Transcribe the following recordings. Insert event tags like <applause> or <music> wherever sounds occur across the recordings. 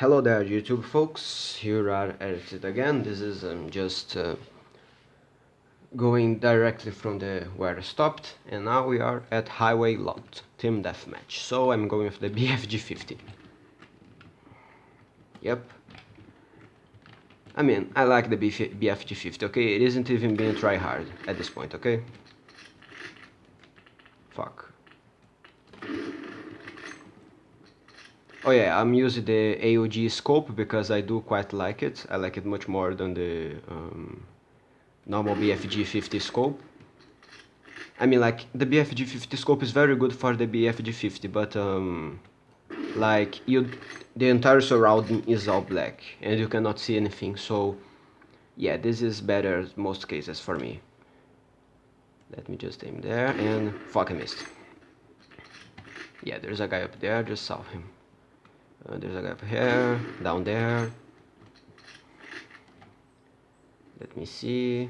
Hello there YouTube folks, here are it again, this is um, just uh, going directly from the where I stopped and now we are at Highway Lot, Team Deathmatch, so I'm going with the <laughs> BFG-50. Yep. I mean, I like the BFG-50, okay, it isn't even being try hard at this point, okay? Fuck. Oh yeah, I'm using the ACOG scope because I do quite like it. I like it much more than the um, normal BFG 50 scope. I mean like the BFG 50 scope is very good for the BFG 50 but um, like you the entire surrounding is all black and you cannot see anything so yeah this is better most cases for me. Let me just aim there and fuck I missed. Yeah there's a guy up there, just saw him. Uh, there's a guy up here, down there. Let me see.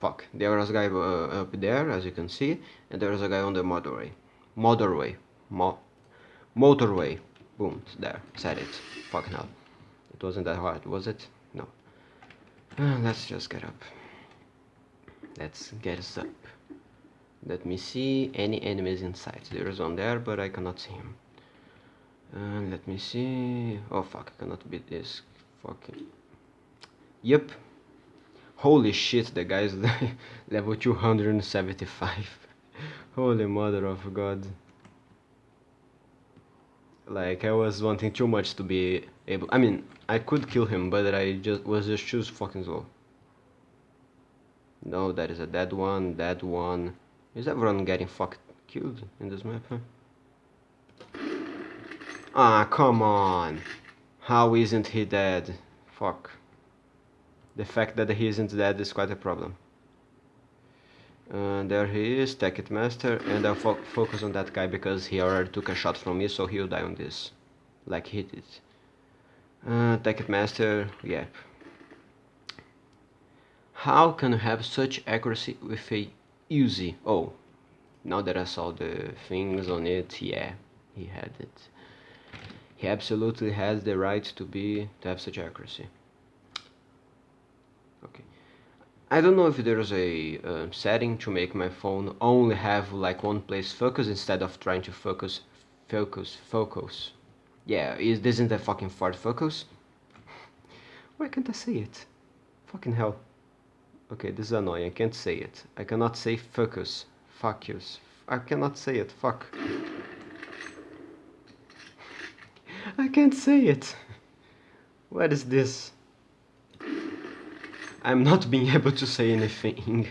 Fuck, there was a guy uh, up there, as you can see, and there was a guy on the motorway. Motorway. Mo motorway. Boom, there, said it. fuck hell. It wasn't that hard, was it? No. Uh, let's just get up. Let's get us up. Let me see any enemies inside. There is one there, but I cannot see him. Uh, let me see. Oh fuck, I cannot beat this. Fucking. Yep. Holy shit, the guy's <laughs> level 275. <laughs> Holy mother of god. Like, I was wanting too much to be able... I mean, I could kill him, but I just was just choose fucking slow. No, that is a dead one, dead one. Is everyone getting fucked killed in this map, huh? Ah, come on. How isn't he dead? Fuck. The fact that he isn't dead is quite a problem. And there he is, It Master, and I'll fo focus on that guy because he already took a shot from me, so he'll die on this. Like he did. Uh, It Master, yep. How can you have such accuracy with a Uzi? Oh, now that I saw the things on it, yeah, he had it. He absolutely has the right to be to have such accuracy. Okay. I don't know if there's a uh, setting to make my phone only have like one place focus instead of trying to focus, focus, focus. Yeah, is this isn't a fucking Ford Focus? Why can't I say it? Fucking hell. Okay, this is annoying. I can't say it. I cannot say focus. Fuck you. I cannot say it. Fuck. I can't say it. What is this? I'm not being <laughs> able to say anything.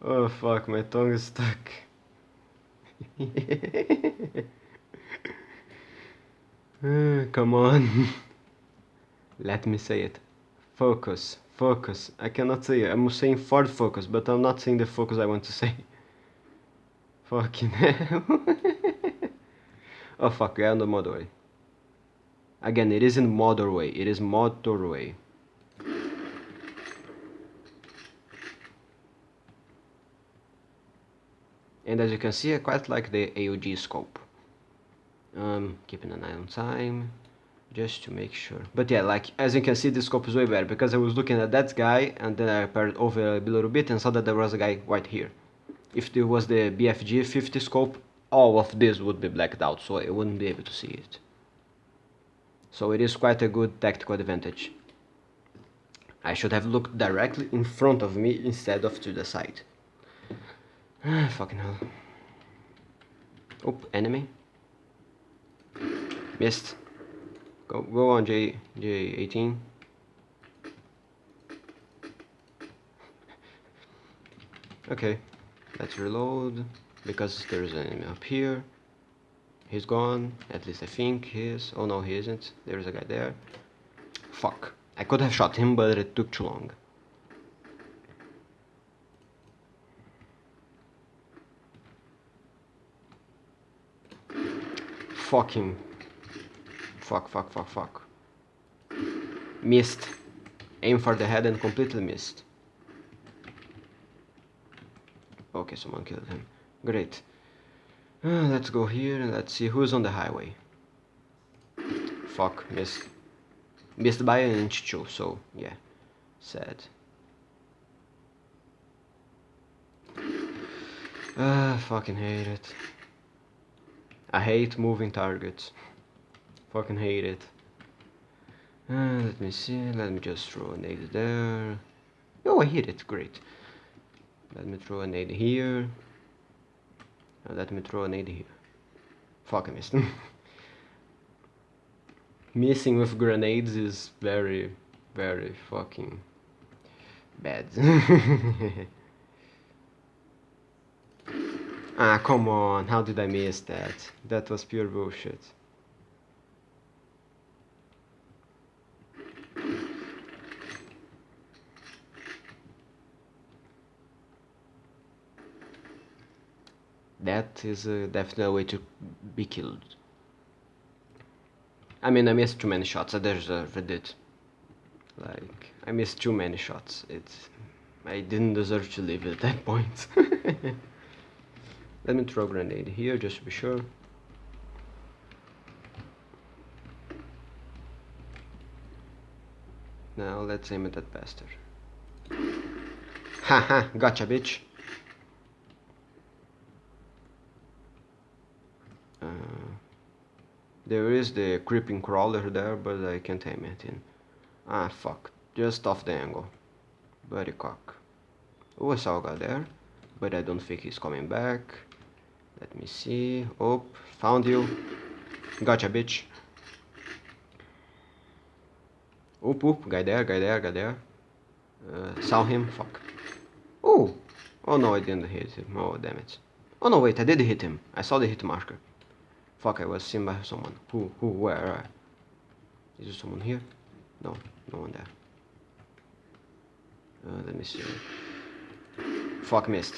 Oh fuck, my tongue is stuck. <laughs> Eh, come on. <laughs> Let me say it. Focus, focus. I cannot say it. I'm saying Ford focus, but I'm not saying the focus I want to say. Fucking hell. oh fuck, we're on the motorway. Again, it isn't motorway, it is motorway. And as you can see, I quite like the ACOG scope. Um, keeping an eye on time, just to make sure. But yeah, like, as you can see, the scope is way better, because I was looking at that guy, and then I paired over a little bit and saw that there was a guy right here. If there was the BFG 50 scope, all of this would be blacked out, so I wouldn't be able to see it. So it is quite a good tactical advantage. I should have looked directly in front of me instead of to the side. Ah, <sighs> fucking hell. Oop, enemy. Missed. Go, go on J, J18. <laughs> okay, let's reload because there's an enemy up here. He's gone. At least I think he is. Oh no, he isn't. There's a guy there. Fuck. I could have shot him, but it took too long. Fucking. Fuck, fuck, fuck, fuck. Missed. Aim for the head and completely missed. Okay, someone killed him. Great. Uh, let's go here and let's see who's on the highway. fuck, missed. Missed by an inch too, so yeah, sad. Ah, fucking hate it. I hate moving targets. Fucking hate it. Uh, let me see, let me just throw a nade there. Oh, I hit it, great. Let me throw a nade here. Uh, let me throw a nade here. Fuck, I missed. <laughs> Missing with grenades is very, very fucking bad. <laughs> ah, come on, how did I miss that? That was pure bullshit. That is uh, a definite way to be killed. I mean, I missed too many shots. I deserved it. Like, I missed too many shots. It's, I didn't deserve to live at that <laughs> point. Let me throw a grenade here, just to be sure. Now let's aim at that bastard. Haha, gotcha, bitch. There is the creeping crawler there, but I can't aim it in. Ah, fuck. Just off the angle. Buddy cock. Oh, I saw there, but I don't think he's coming back. Let me see. Oh, found you. Gotcha, bitch. Oop, oop. Guy there, guy there, guy there. Uh, saw him. Fuck. Oh! Oh no, I didn't hit him. Oh, damn it. Oh no, wait, I did hit him. I saw the hit marker. Fuck, I was seen by someone. Who? Who? Where? Is there someone here? No, no one there. Uh, let me see. Fuck, missed.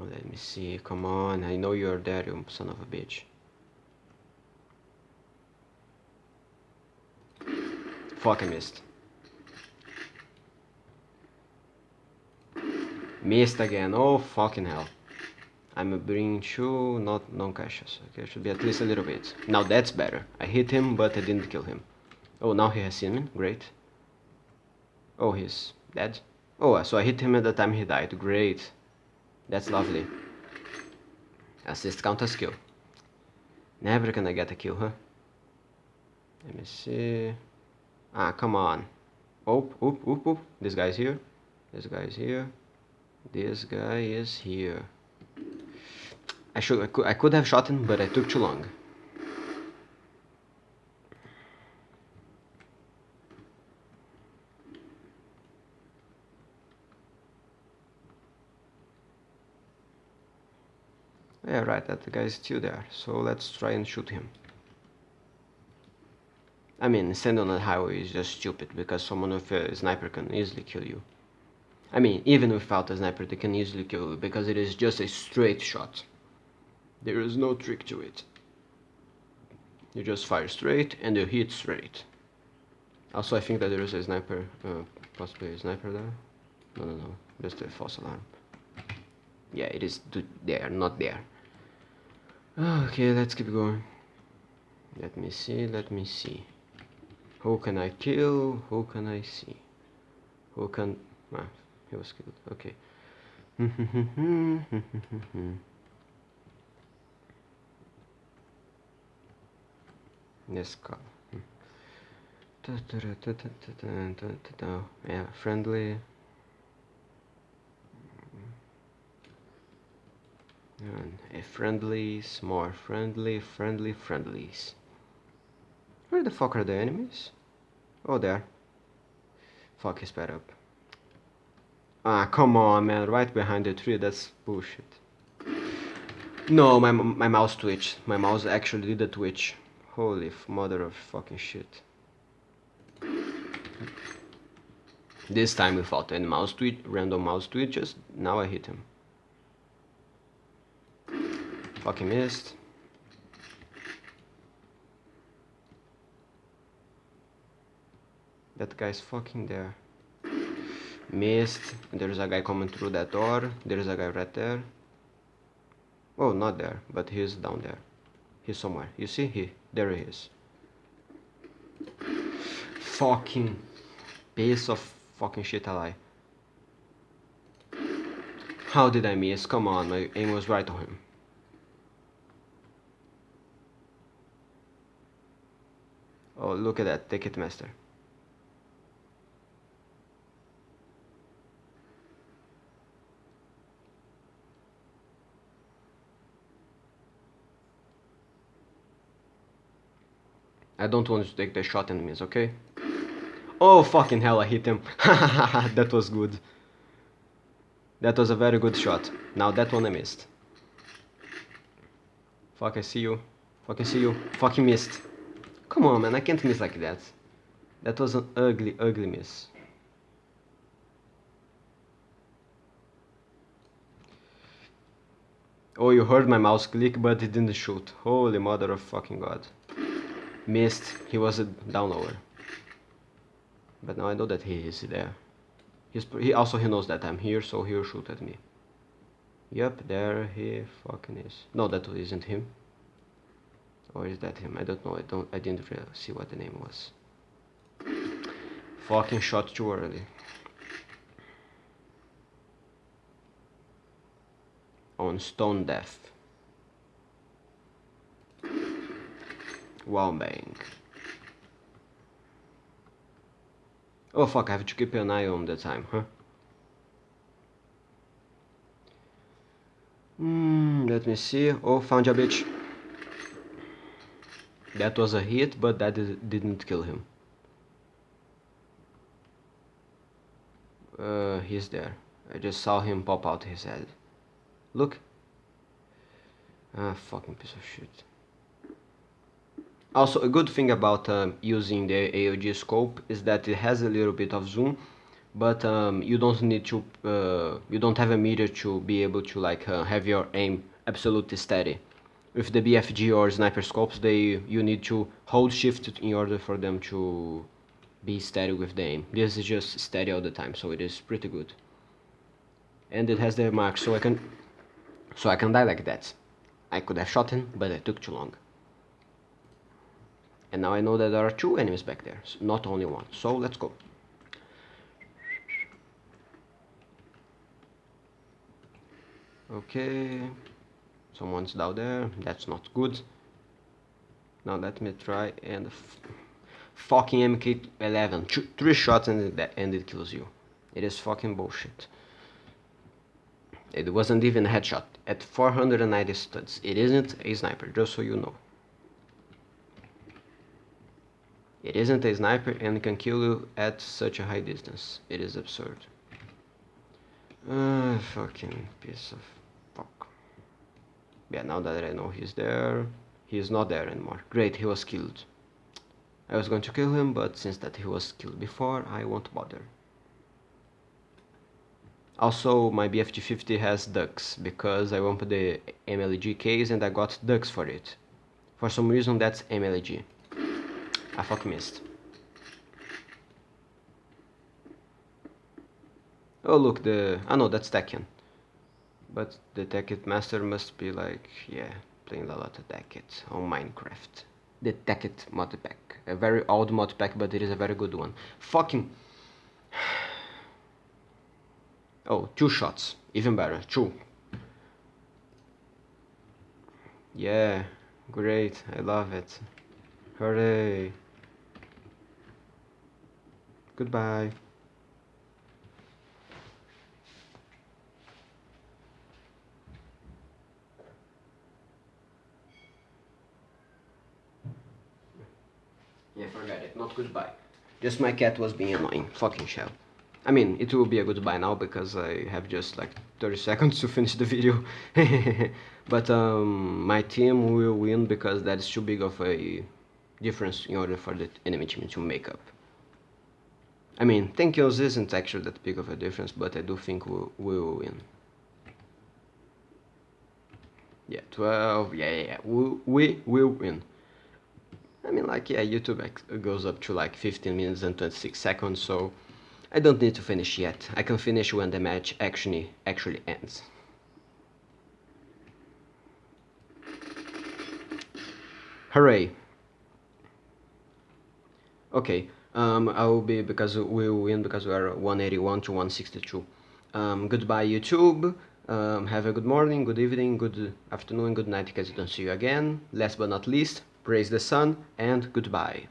Oh, let me see. Come on, I know you're there, you son of a bitch. Fuck, I missed. Missed again. Oh, fucking hell. I'm bringing two, not non-caches. Okay, should be at least a little bit. Now that's better. I hit him, but I didn't kill him. Oh, now he has seen me. Great. Oh, he's dead. Oh, so I hit him at the time he died. Great. That's lovely. Assist count as kill. Never gonna get a kill, huh? Let me see. Ah, come on. Oop, oop, oop, oop. This guy's here. This guy's here. This guy is here. I should I could I could have shot him, but I took too long. Yeah, right, that guy is still there. So let's try and shoot him. I mean, standing on the highway is just stupid because someone with a sniper can easily kill you. I mean, even without a sniper, they can easily kill you because it is just a straight shot. There is no trick to it. You just fire straight and you hit straight. Also, I think that there is a sniper, uh, possibly a sniper there. No, no, no, just a false alarm. Yeah, it is there, not there. Okay, let's keep going. Let me see, let me see. Who can I kill? Who can I see? Who can... Ah, he was killed. Okay. <laughs> Yes, call. Hmm. Yeah, friendly. And a friendlies, more friendly, friendly, friendlies. Where the fuck are the enemies? Oh, there. Fuck, he's sped up. Ah, come on, man. Right behind the tree. That's bullshit. No, my, my mouse twitched. My mouse actually did a twitch. Holy mother of fucking shit. This time without any mouse twitch, random mouse twitches. Now I hit him. Fucking missed. That guy's fucking there. Missed. There's a guy coming through that door. There's a guy right there. Oh, not there, but he's down there. He's somewhere. You see? He, there he is. Fucking piece of fucking shit ally. How did I miss? Come on, my aim was right on him. Oh, look at that, Ticketmaster. I don't want to take the shot enemies, okay? Oh, fucking hell, I hit him. <laughs> that was good. That was a very good shot. Now that one I missed. Fuck, I see you. Fucking see you. Fucking missed. Come on, man, I can't miss like that. That was an ugly, ugly miss. Oh, you heard my mouse click, but it didn't shoot. Holy mother of fucking god. Missed. He was a down lower. But now I know that he is there. He's, he also he knows that I'm here, so he'll shoot at me. Yep, there he fucking is. No, that isn't him. Or is that him? I don't know. I don't. I didn't really see what the name was. Fucking shot too early. On stone death. Wow, bang. Oh fuck, I have to keep an eye on the time, huh? Hmm, let me see. Oh, found a bitch. That was a hit, but that didn't kill him. Uh, he's there. I just saw him pop out his head. Look. Ah, fucking piece of shit. Also, a good thing about um, using the ACOG scope is that it has a little bit of zoom, but um, you don't need to, uh, you don't have a meter to be able to like uh, have your aim absolutely steady. With the BFG or sniper scopes, they you need to hold shift in order for them to be steady with the aim. This is just steady all the time, so it is pretty good. And it has the mark, so I can, so I can die like that. I could have shot him, but it took too long. And now I know that there are two enemies back there, not only one. So let's go. Okay, someone's down there, that's not good. Now let me try and fucking MK11, three shots and it, and it kills you. It is fucking bullshit. It wasn't even a headshot, at 490 studs. It isn't a sniper, just so you know. It isn't a sniper and can kill you at such a high distance. It is absurd. Uh, fucking piece of fuck. Yeah, now that I know he's there, he's not there anymore. Great, he was killed. I was going to kill him, but since that he was killed before, I won't bother. Also, my BFG50 has ducks, because I went the MLG case and I got ducks for it. For some reason, that's MLG. I fuck missed. Oh look, the... I know that's Tekken. But the Tekkit Master must be like, yeah, playing a lot of Tekkit on Minecraft. The Tekkit mod pack. A very old mod pack, but it is a very good one. Fucking... <sighs> Oh, two shots. Even better. Two. Yeah, great. I love it. Hooray. Goodbye. Yeah, forget it. Not goodbye. Just my cat was being annoying. Fucking shell. I mean, it will be a goodbye now because I have just like 30 seconds to finish the video. <laughs> but um, my team will win because that is too big of a difference in order for the enemy team to make up. I mean, 10 kills isn't actually that big of a difference, but I do think we'll, we'll win. Yeah, 12, yeah, yeah, yeah. We, we will win. I mean, like, yeah, YouTube goes up to like 15 minutes and 26 seconds, so I don't need to finish yet. I can finish when the match actually, actually ends. Hooray! Okay, um, I will be because we will win because we are 181 to 162. Um, goodbye YouTube. Um, have a good morning, good evening, good afternoon, good night because I don't see you again. Last but not least, praise the sun and goodbye.